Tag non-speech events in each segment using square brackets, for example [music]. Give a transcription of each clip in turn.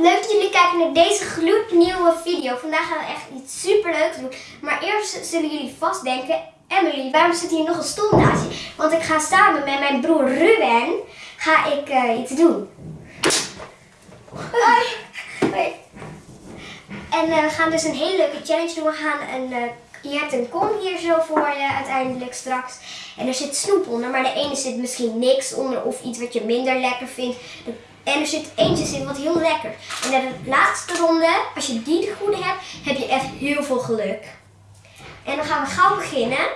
leuk dat jullie kijken naar deze gloednieuwe video. Vandaag gaan we echt iets super leuks doen. Maar eerst zullen jullie vast denken, Emily, waarom zit hier nog een stoel naast je? Want ik ga samen met mijn broer Ruben, ga ik eh, iets doen. Hoi. Hoi. En eh, we gaan dus een hele leuke challenge doen. We gaan een, eh, je hebt een kom hier zo voor je uiteindelijk straks. En er zit snoep onder, maar de ene zit misschien niks onder of iets wat je minder lekker vindt. De- En er zit eentje in wat heel lekker. En de laatste ronde, als je die de goede hebt, heb je echt heel veel geluk. En dan gaan we gauw beginnen.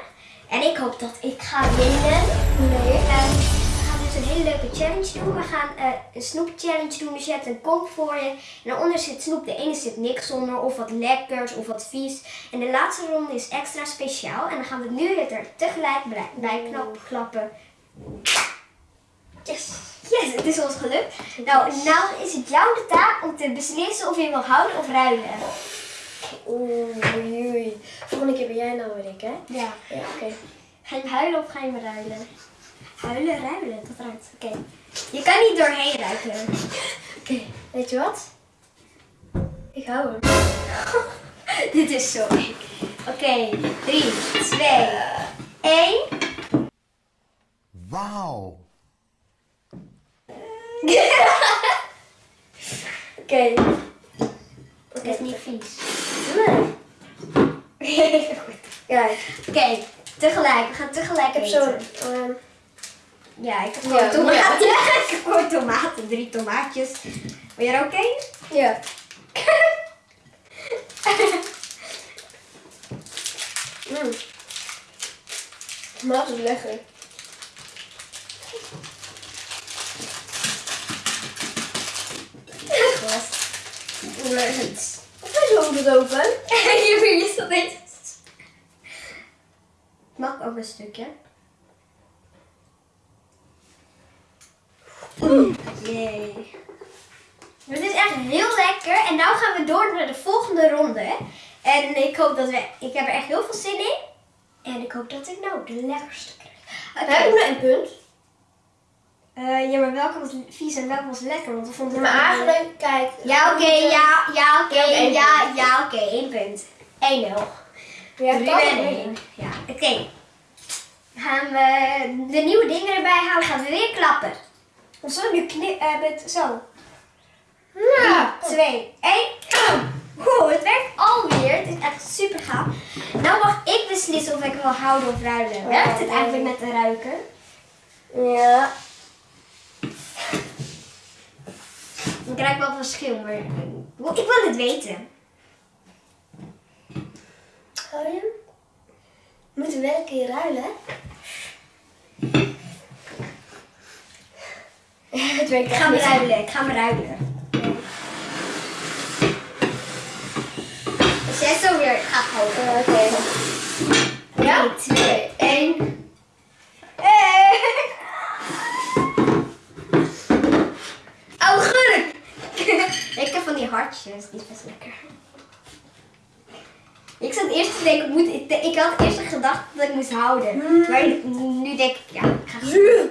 En ik hoop dat ik ga winnen. Nee. we gaan dus een hele leuke challenge doen. We gaan eh, een snoep challenge doen. Dus je hebt een kom voor je. En daaronder zit snoep. De ene zit niks onder. Of wat lekkers. Of wat vies. En de laatste ronde is extra speciaal. En dan gaan we nu het er tegelijk bij, bij knap, klappen. Yes. Yes, het is ons gelukt. Nou, nou is het jou de taak om te beslissen of je wil houden of ruilen. Oeh, oei, oei. Volgende keer ben jij nou weer ik, hè? Ja. Ja, oké. Ga je huilen of ga je me ruilen? Huilen, ruilen, dat ruikt. Oké. Je kan niet doorheen ruiken. [laughs] Oké, weet je wat? Ik hou hem. [laughs] Dit is zo. Oké, 3, 2, 1. Wauw. Oké. Het is niet vies. Nee. Ja, Oké, tegelijk. We gaan tegelijk eten. zo'n... ehm, Ja, ik heb Ja, gewoon tomaten. ja. [laughs] ik heb gewoon tomaten. Drie tomaatjes. Ben je er oké? ja. [laughs] mm. Maar is lekker. Leuk. Of is het open? Hier ben [laughs] je zo beetje. Mag ik ook een stukje? Jee. Het is echt heel lekker. En nu gaan we door naar de volgende ronde. En ik hoop dat we... Ik heb er echt heel veel zin in. En ik hoop dat ik nou de lekkerste krijg. Oké. Heb ik nog een punt? Eh, ja, maar welke was vies en welke was lekker? Want we vonden Maar eigenlijk, kijk. Ja, oké, ja, ja, oké, Ja, één ja, ja, oké, één punt. 1-0. Ja, kan en één. Ja, oké. Gaan we de nieuwe dingen erbij halen, gaan we weer klappen. Want zo nu knip, eh, met zo. Ja. 2, 1. Oeh, het werkt alweer. Het is echt super gaaf. Nou mag ik beslissen of ik wil houden of ruilen. Werkt het eigenlijk met de ruiken? Ja. Ik krijg wel verschil, maar ik wil het weten. We moeten wel een keer ruilen, [laughs] het werkt Ik ga me ruilen, ik ga me ruilen. Zes zo weer gaat houden. Eh, Oké. Ja? 2, 1. Oh, gurk! ik heb die die is best lekker. Ik zat eerst te denken, moet, ik, ik had eerst gedacht dat ik moest houden. Maar nu denk ik, ja, ik ga Zuur.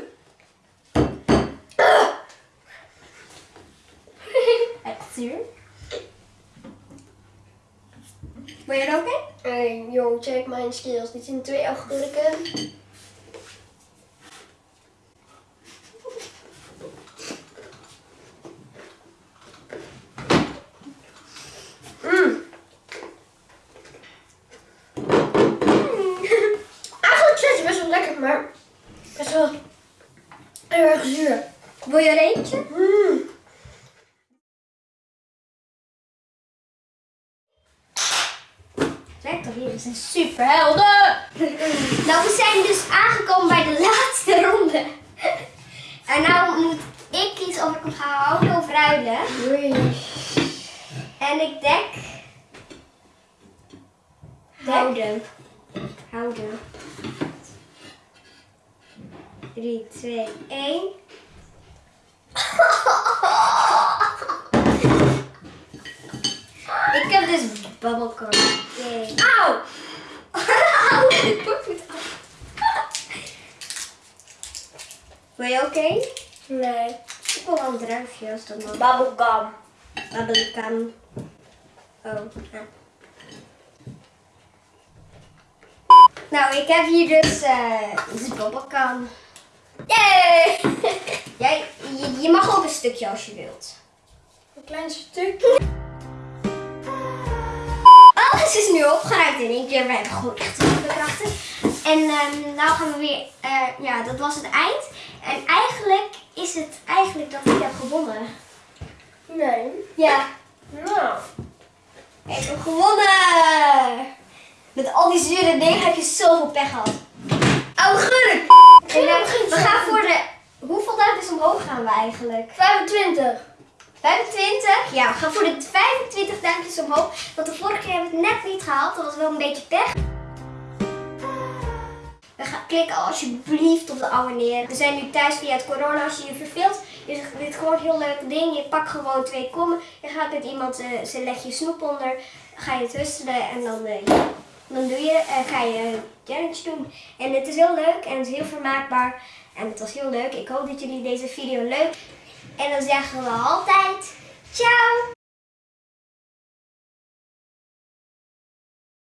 Echt zuur. Ben je er oké? Hey, jong, check mijn skills. Dit zijn twee augurken. Mm. Eigenlijk is het best wel lekker, maar best wel heel erg zuur. Wil je er eentje? Mm. Kijk toch hier, we zijn super helden! [laughs] nou, we zijn dus aangekomen bij de [laughs] laatste ronde. En nou moet ik kiezen of ik hem ga houden of ruilen. Oei. En ik denk... Houden. Houden. 3, 2, 1. Ik heb dus bubblegum. Yay. Auw! Auw, dit wordt goed af. Ben je oké? Nee. Ik wil wel een druifje als dat mag. Bubblegum. babbelkan. Oh, ja. Nou, ik heb hier dus eh de babbelkan. Yay! [laughs] Jij, je, je mag ook een stukje als je wilt. Een klein stukje. Alles is nu opgeruimd in één keer. We hebben gewoon echt heel veel krachten. En ehm nou gaan we weer, eh, ja, dat was het eind. En eigenlijk is het eigenlijk dat ik heb gewonnen. Nee. Ja, Nou. ik heb gewonnen! Met al die zure dingen heb je zoveel pech gehad. Augurk! En, eh, we gaan voor de... Hoeveel duimpjes omhoog gaan we eigenlijk? 25. 25? Ja, we gaan voor de 25 duimpjes omhoog. Want de vorige keer hebben we het net niet gehaald. Dat was wel een beetje pech. We gaan klikken alsjeblieft op de abonneer. We zijn nu thuis via het corona. Als je je verveelt, is dit gewoon een heel leuk ding. Je pakt gewoon twee kommen. Je gaat met iemand, eh ze leg je snoep onder. Ga je het rustelen en dan, ja, dan doe je, uh, ga je challenge doen. En het is heel leuk en het is heel vermaakbaar. En het was heel leuk. Ik hoop dat jullie deze video leuk En dan zeggen we altijd ciao!